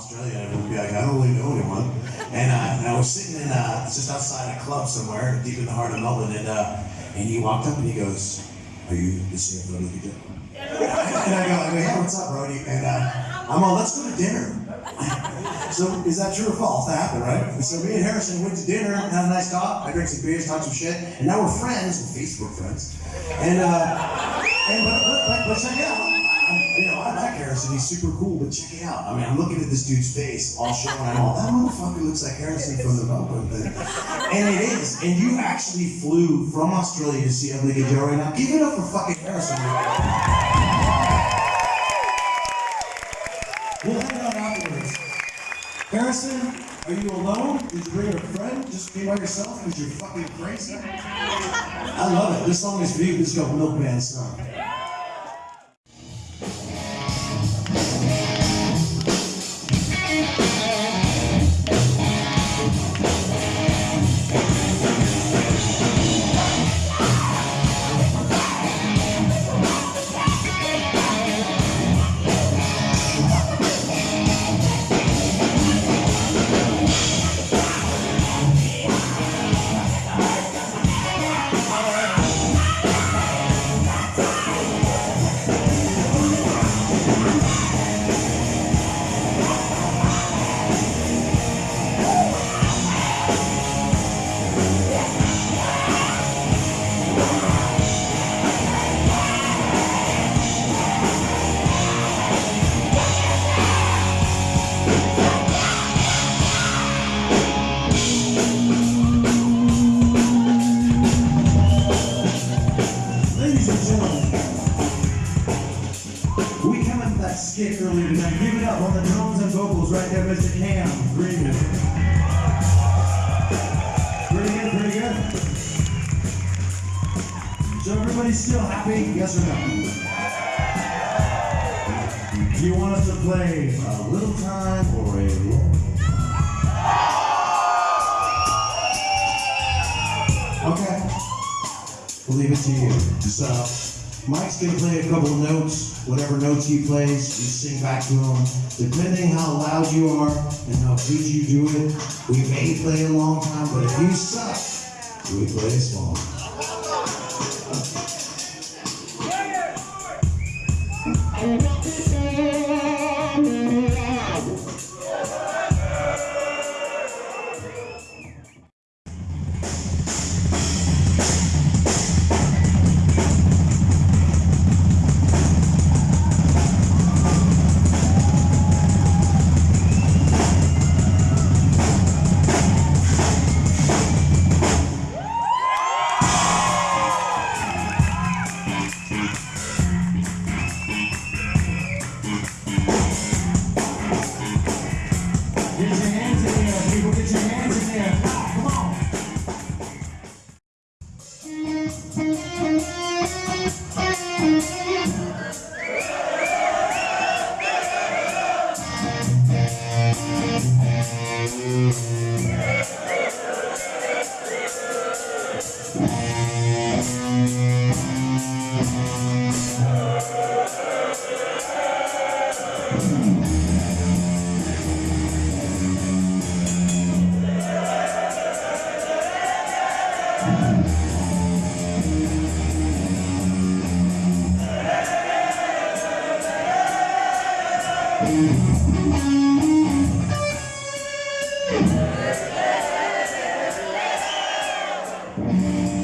Australia everyone would be like, I don't really know anyone. And, uh, and I was sitting in, uh, just outside a club somewhere, deep in the heart of Melbourne, and, uh, and he walked up and he goes, Are you the CFO of the Joe? And I go, I yeah, what's up, Brody? And uh, I'm all, let's go to dinner. so is that true or false? That happened, right? And so me and Harrison went to dinner, had a nice talk. I drank some beers, talked some shit, and now we're friends, we're Facebook friends. And uh, and but but, but, but check it out. You know, I like Harrison. He's super cool, but check it out. I mean, I'm looking at this dude's face all show, and all, that motherfucker looks like Harrison from the Melbourne thing. And it is. And you actually flew from Australia to see Ugly Joe right now. Give it up for fucking Harrison. We'll hang out afterwards. Harrison, are you alone? Did you bring a friend? Just be by yourself because you're fucking crazy? I love it. This song is for you. This is called Milkman's Son. Earlier tonight. Give it up on the drums and vocals right there, Mr. Cam Greenman. Pretty good, pretty good. So everybody's still happy, yes or no? Do you want us to play a little time or a long? Okay. We'll leave it to you. So, Mike's gonna play a couple notes. Whatever notes he plays, you sing back to him. Depending how loud you are and how good you do it, we may play a long time, but if you suck, we play a small. Thank mm -hmm. you.